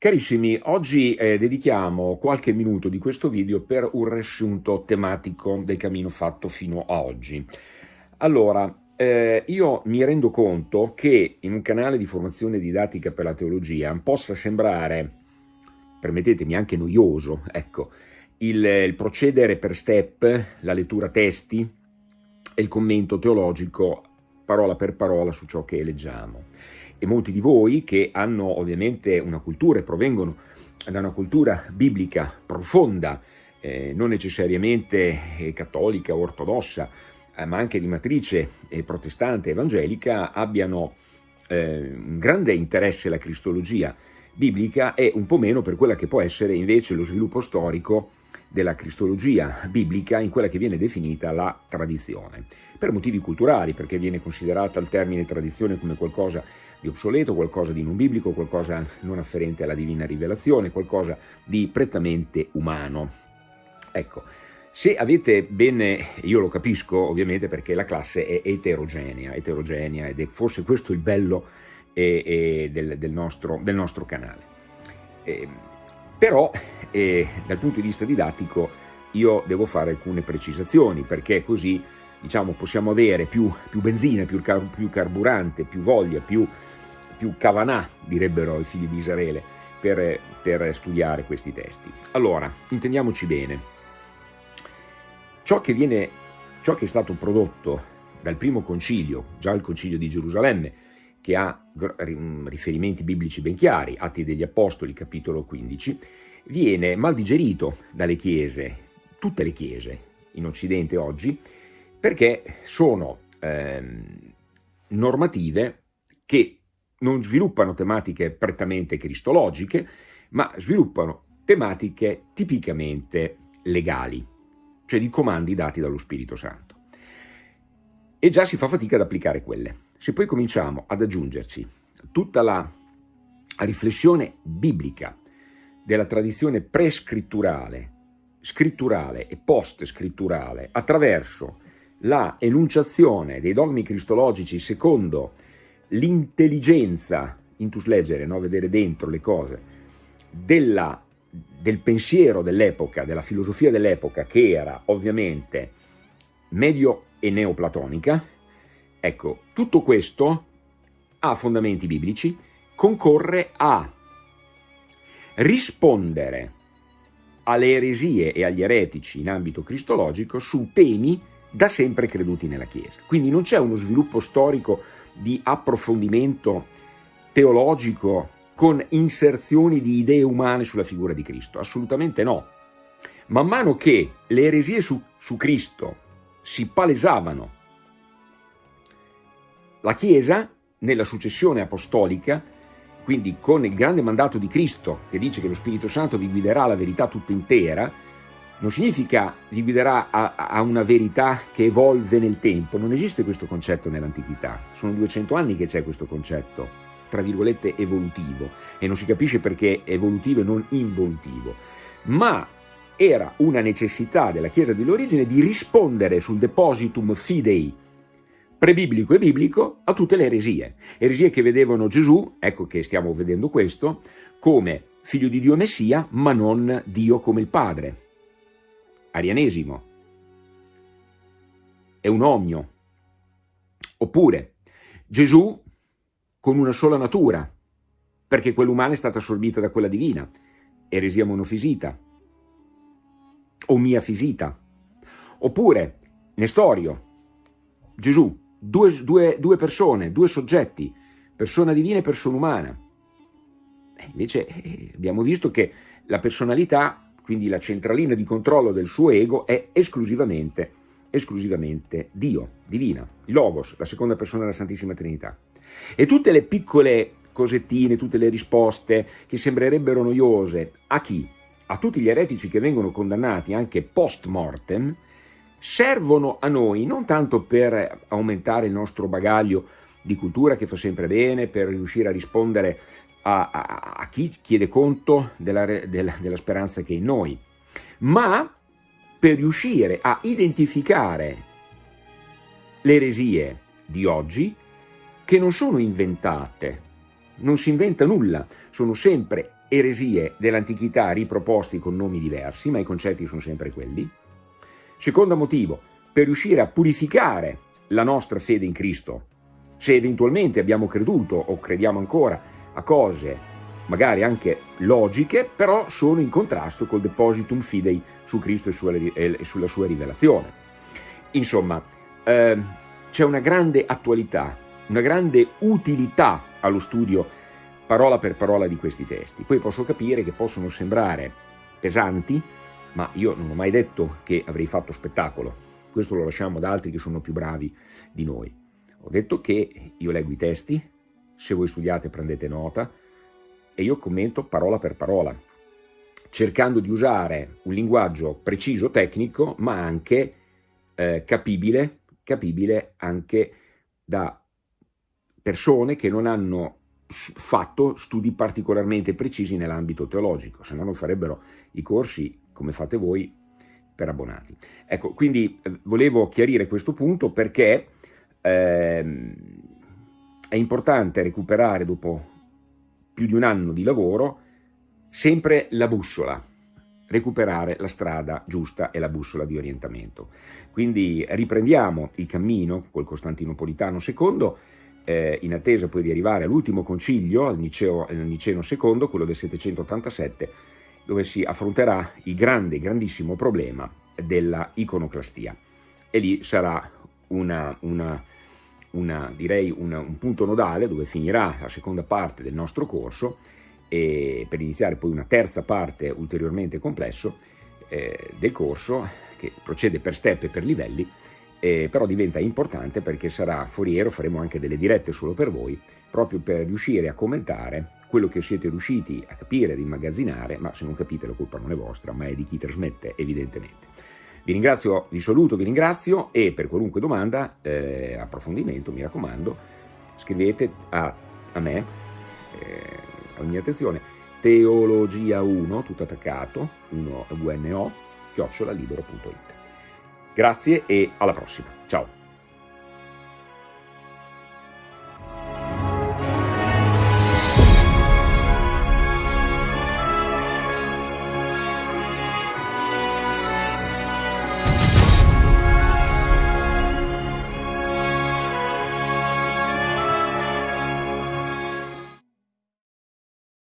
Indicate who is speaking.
Speaker 1: Carissimi, oggi eh, dedichiamo qualche minuto di questo video per un riassunto tematico del cammino fatto fino a oggi. Allora, eh, io mi rendo conto che in un canale di formazione didattica per la teologia possa sembrare, permettetemi, anche noioso, ecco, il, il procedere per step, la lettura testi e il commento teologico parola per parola su ciò che leggiamo e molti di voi che hanno ovviamente una cultura e provengono da una cultura biblica profonda, eh, non necessariamente eh, cattolica o ortodossa, eh, ma anche di matrice eh, protestante evangelica, abbiano eh, un grande interesse alla cristologia biblica e un po' meno per quella che può essere invece lo sviluppo storico della cristologia biblica in quella che viene definita la tradizione, per motivi culturali, perché viene considerata il termine tradizione come qualcosa di obsoleto, qualcosa di non biblico, qualcosa non afferente alla divina rivelazione, qualcosa di prettamente umano. Ecco, se avete bene, io lo capisco ovviamente perché la classe è eterogenea, eterogenea ed è forse questo il bello eh, eh, del, del, nostro, del, nostro, canale. Eh, però e dal punto di vista didattico io devo fare alcune precisazioni perché così diciamo, possiamo avere più, più benzina, più, car più, carburante, più voglia, più, più cavanà, direbbero i figli di Israele, per, per studiare questi testi. Allora, intendiamoci bene, ciò che, viene, ciò che è stato prodotto dal primo concilio, già il concilio di Gerusalemme, che ha riferimenti biblici ben chiari, Atti degli Apostoli, capitolo 15, viene mal digerito dalle chiese, tutte le chiese in Occidente oggi, perché sono ehm, normative che non sviluppano tematiche prettamente cristologiche, ma sviluppano tematiche tipicamente legali, cioè di comandi dati dallo Spirito Santo. E già si fa fatica ad applicare quelle. Se poi cominciamo ad aggiungerci tutta la riflessione biblica della tradizione prescritturale, scritturale e post-scritturale attraverso la enunciazione dei dogmi cristologici secondo l'intelligenza, intus leggere, no? vedere dentro le cose, della, del pensiero dell'epoca, della filosofia dell'epoca, che era ovviamente medio e neoplatonica, ecco, tutto questo ha fondamenti biblici, concorre a rispondere alle eresie e agli eretici in ambito cristologico su temi da sempre creduti nella Chiesa. Quindi non c'è uno sviluppo storico di approfondimento teologico con inserzioni di idee umane sulla figura di Cristo, assolutamente no. Man mano che le eresie su, su Cristo si palesavano, la Chiesa, nella successione apostolica, quindi con il grande mandato di Cristo che dice che lo Spirito Santo vi guiderà alla verità tutta intera, non significa vi guiderà a, a una verità che evolve nel tempo, non esiste questo concetto nell'antichità, sono 200 anni che c'è questo concetto, tra virgolette evolutivo, e non si capisce perché evolutivo e non involutivo, ma era una necessità della Chiesa dell'origine di rispondere sul depositum fidei prebiblico e biblico a tutte le eresie. Eresie che vedevano Gesù, ecco che stiamo vedendo questo, come figlio di Dio Messia, ma non Dio come il Padre. Arianesimo. È un omnio. Oppure Gesù con una sola natura, perché quella umana è stata assorbita da quella divina. Eresia monofisita. O mia fisita. Oppure Nestorio, Gesù due, due, due persone, due soggetti, persona divina e persona umana. E invece eh, abbiamo visto che la personalità, quindi la centralina di controllo del suo ego, è esclusivamente, esclusivamente Dio, divina, Logos, la seconda persona della Santissima Trinità. E tutte le piccole cosettine, tutte le risposte che sembrerebbero noiose, a chi? A tutti gli eretici che vengono condannati anche post mortem, servono a noi non tanto per aumentare il nostro bagaglio di cultura che fa sempre bene, per riuscire a rispondere a, a, a chi chiede conto della, della, della speranza che è in noi, ma per riuscire a identificare le eresie di oggi che non sono inventate, non si inventa nulla, sono sempre eresie dell'antichità riproposti con nomi diversi, ma i concetti sono sempre quelli. Secondo motivo, per riuscire a purificare la nostra fede in Cristo, se eventualmente abbiamo creduto o crediamo ancora a cose magari anche logiche, però sono in contrasto col depositum fidei su Cristo e sulla sua rivelazione. Insomma, eh, c'è una grande attualità, una grande utilità allo studio parola per parola di questi testi. Poi posso capire che possono sembrare pesanti, ma io non ho mai detto che avrei fatto spettacolo. Questo lo lasciamo ad altri che sono più bravi di noi. Ho detto che io leggo i testi, se voi studiate prendete nota, e io commento parola per parola, cercando di usare un linguaggio preciso, tecnico, ma anche eh, capibile, capibile anche da persone che non hanno fatto studi particolarmente precisi nell'ambito teologico, se no non farebbero i corsi come fate voi per abbonati. Ecco, quindi eh, volevo chiarire questo punto perché ehm, è importante recuperare dopo più di un anno di lavoro sempre la bussola, recuperare la strada giusta e la bussola di orientamento. Quindi riprendiamo il cammino col Costantinopolitano II eh, in attesa poi di arrivare all'ultimo concilio, al Niceo, al Niceno II, quello del 787, dove si affronterà il grande, grandissimo problema della iconoclastia. E lì sarà una, una, una, direi un punto nodale dove finirà la seconda parte del nostro corso e per iniziare poi una terza parte ulteriormente complesso eh, del corso che procede per step e per livelli eh, però diventa importante perché sarà foriero, faremo anche delle dirette solo per voi, proprio per riuscire a commentare quello che siete riusciti a capire, ad immagazzinare, ma se non capite la colpa non è vostra, ma è di chi trasmette evidentemente. Vi ringrazio, vi saluto, vi ringrazio e per qualunque domanda, eh, approfondimento, mi raccomando, scrivete a, a me, eh, alla mia attenzione, teologia1, tutto attaccato, 1 UNO, chiocciolalibero.it. Grazie e alla prossima. Ciao.